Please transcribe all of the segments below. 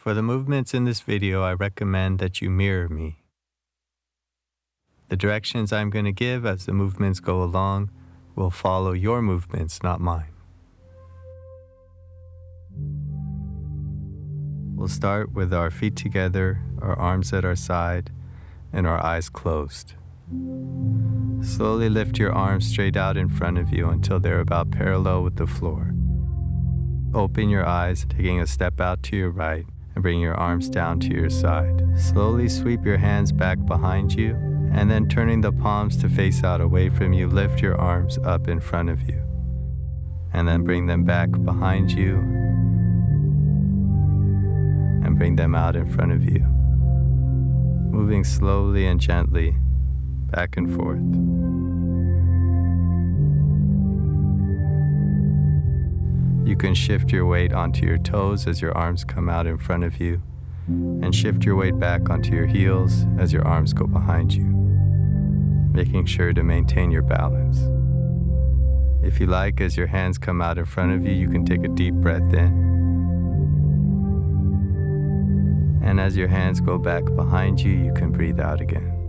For the movements in this video, I recommend that you mirror me. The directions I'm going to give as the movements go along will follow your movements, not mine. We'll start with our feet together, our arms at our side, and our eyes closed. Slowly lift your arms straight out in front of you until they're about parallel with the floor. Open your eyes, taking a step out to your right, and bring your arms down to your side. Slowly sweep your hands back behind you, and then turning the palms to face out away from you, lift your arms up in front of you. And then bring them back behind you, and bring them out in front of you moving slowly and gently back and forth. Can shift your weight onto your toes as your arms come out in front of you, and shift your weight back onto your heels as your arms go behind you, making sure to maintain your balance. If you like, as your hands come out in front of you, you can take a deep breath in And as your hands go back behind you, you can breathe out again.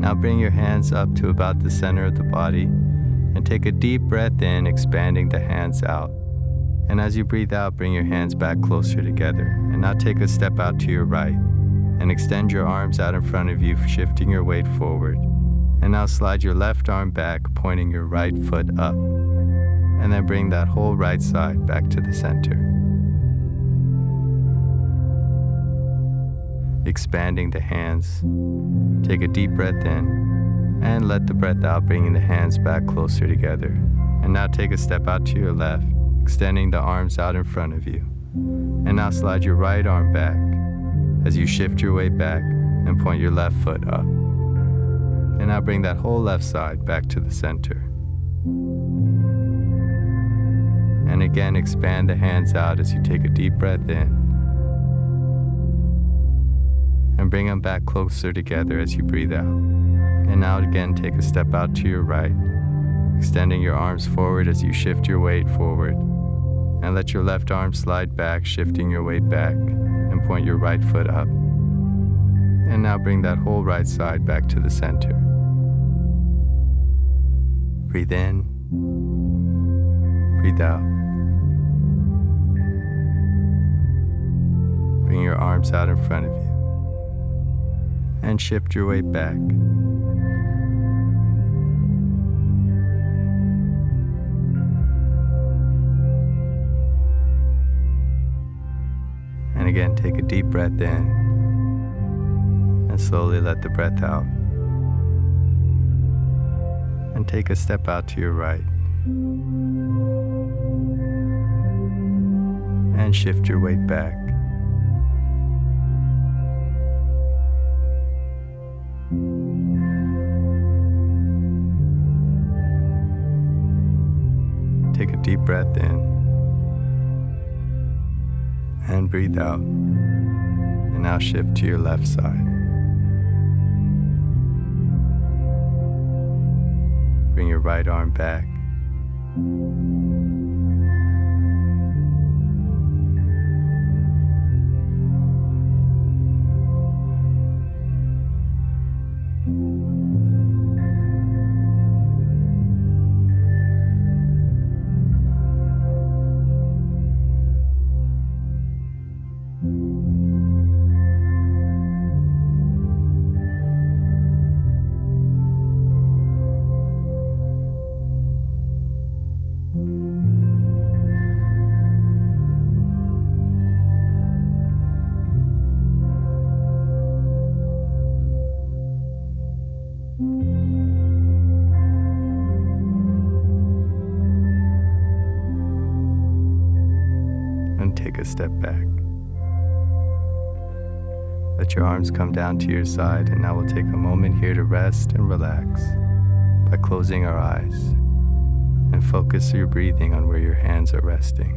Now bring your hands up to about the center of the body and take a deep breath in, expanding the hands out. And as you breathe out, bring your hands back closer together. And now take a step out to your right and extend your arms out in front of you, shifting your weight forward. And now slide your left arm back, pointing your right foot up. And then bring that whole right side back to the center. Expanding the hands. Take a deep breath in and let the breath out, bringing the hands back closer together. And now take a step out to your left, extending the arms out in front of you. And now slide your right arm back as you shift your weight back and point your left foot up. And now bring that whole left side back to the center. And again, expand the hands out as you take a deep breath in bring them back closer together as you breathe out. And now again, take a step out to your right, extending your arms forward as you shift your weight forward. And let your left arm slide back, shifting your weight back, and point your right foot up. And now bring that whole right side back to the center. Breathe in, breathe out. Bring your arms out in front of you and shift your weight back. And again, take a deep breath in and slowly let the breath out. And take a step out to your right. And shift your weight back. Take a deep breath in and breathe out. And now shift to your left side. Bring your right arm back. Take a step back. Let your arms come down to your side, and now we'll take a moment here to rest and relax by closing our eyes and focus your breathing on where your hands are resting.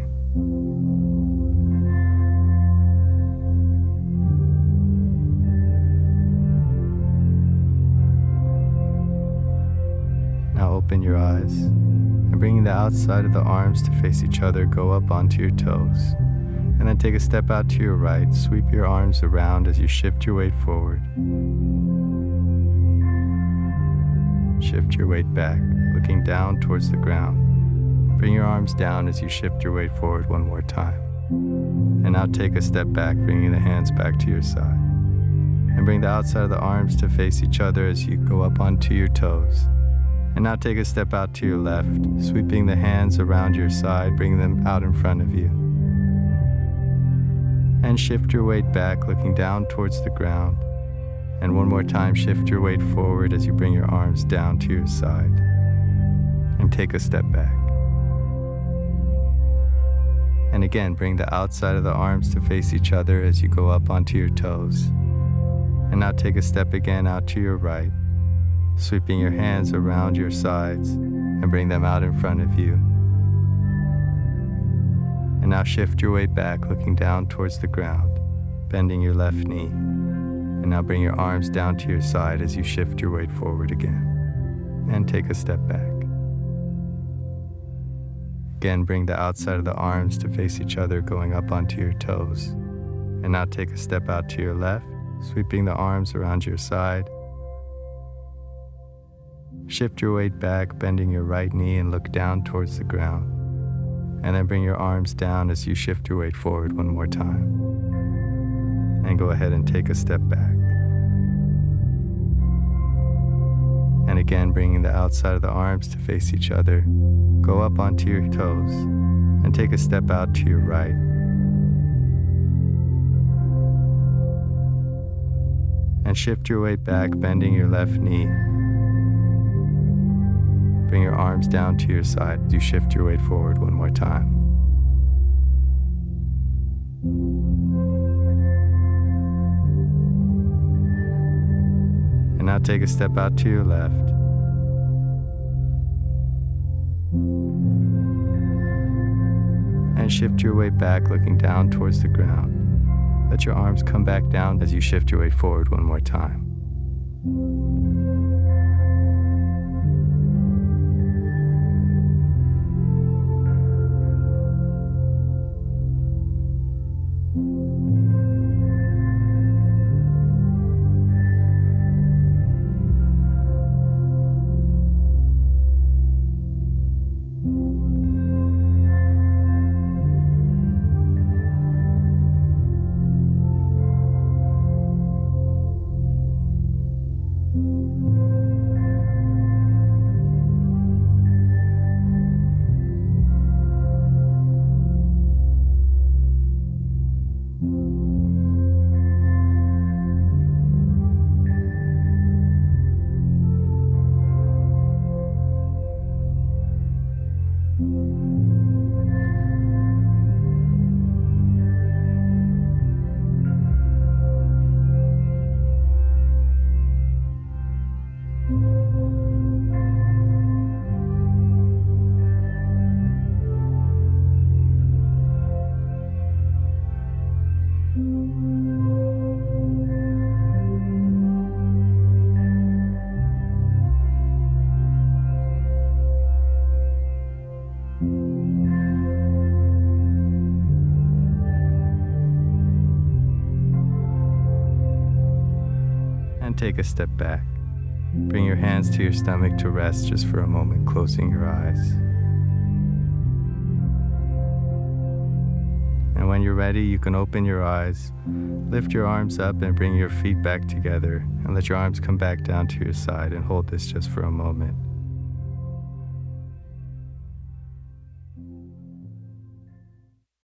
Now open your eyes and bringing the outside of the arms to face each other, go up onto your toes. And then take a step out to your right. Sweep your arms around as you shift your weight forward. Shift your weight back, looking down towards the ground. Bring your arms down as you shift your weight forward one more time. And now take a step back, bringing the hands back to your side. And bring the outside of the arms to face each other as you go up onto your toes. And now take a step out to your left, sweeping the hands around your side, bringing them out in front of you and shift your weight back, looking down towards the ground. And one more time, shift your weight forward as you bring your arms down to your side. And take a step back. And again, bring the outside of the arms to face each other as you go up onto your toes. And now take a step again out to your right, sweeping your hands around your sides and bring them out in front of you. And now shift your weight back, looking down towards the ground, bending your left knee. And now bring your arms down to your side as you shift your weight forward again. And take a step back. Again, bring the outside of the arms to face each other, going up onto your toes. And now take a step out to your left, sweeping the arms around your side. Shift your weight back, bending your right knee, and look down towards the ground and then bring your arms down as you shift your weight forward one more time. And go ahead and take a step back. And again, bringing the outside of the arms to face each other. Go up onto your toes and take a step out to your right. And shift your weight back, bending your left knee Bring your arms down to your side you shift your weight forward one more time. And now take a step out to your left. And shift your weight back, looking down towards the ground. Let your arms come back down as you shift your weight forward one more time. And take a step back. Bring your hands to your stomach to rest just for a moment, closing your eyes. And when you're ready, you can open your eyes, lift your arms up, and bring your feet back together, and let your arms come back down to your side and hold this just for a moment.